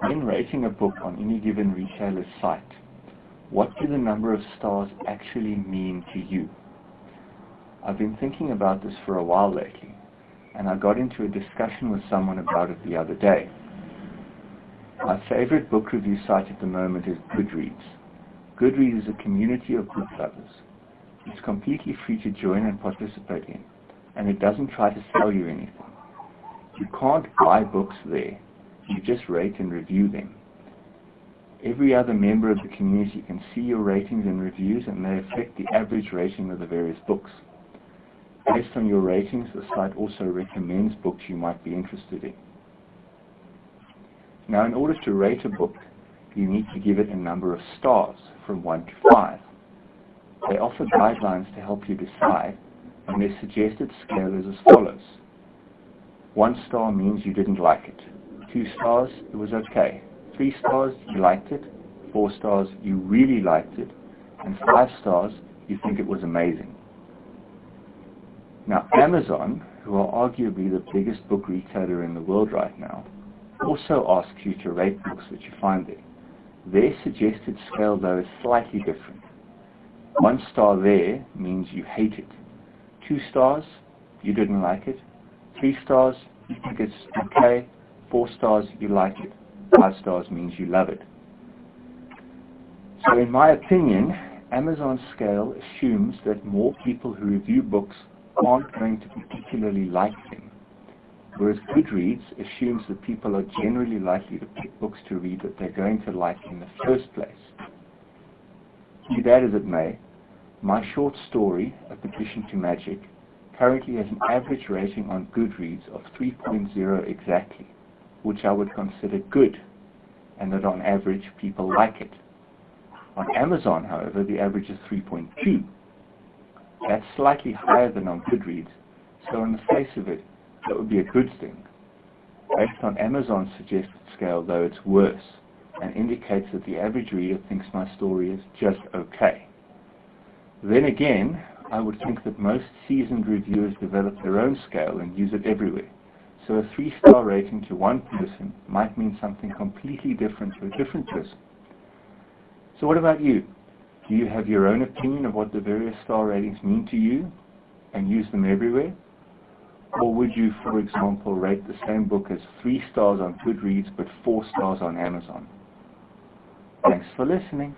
When rating a book on any given retailer's site, what do the number of stars actually mean to you? I've been thinking about this for a while lately, and I got into a discussion with someone about it the other day. My favorite book review site at the moment is Goodreads. Goodreads is a community of book lovers. It's completely free to join and participate in, and it doesn't try to sell you anything. You can't buy books there, you just rate and review them. Every other member of the community can see your ratings and reviews and they affect the average rating of the various books. Based on your ratings, the site also recommends books you might be interested in. Now, in order to rate a book, you need to give it a number of stars, from 1 to 5. They offer guidelines to help you decide, and their suggested scale is as follows. One star means you didn't like it. Two stars, it was okay. Three stars, you liked it. Four stars, you really liked it. And five stars, you think it was amazing. Now, Amazon, who are arguably the biggest book retailer in the world right now, also asks you to rate books that you find there. Their suggested scale, though, is slightly different. One star there means you hate it. Two stars, you didn't like it. Three stars, you think it's okay. Four stars, you like it. Five stars means you love it. So in my opinion, Amazon's scale assumes that more people who review books aren't going to particularly like them, whereas Goodreads assumes that people are generally likely to pick books to read that they're going to like in the first place. Be that as it may, my short story, A Petition to Magic, currently has an average rating on Goodreads of 3.0 exactly, which I would consider good, and that on average people like it. On Amazon, however, the average is 3.2. That's slightly higher than on Goodreads, so on the face of it, that would be a good thing. Based on Amazon's suggested scale, though, it's worse, and indicates that the average reader thinks my story is just okay. Then again, I would think that most seasoned reviewers develop their own scale and use it everywhere. So a three-star rating to one person might mean something completely different to a different person. So what about you? Do you have your own opinion of what the various star ratings mean to you and use them everywhere? Or would you, for example, rate the same book as three stars on Goodreads but four stars on Amazon? Thanks for listening.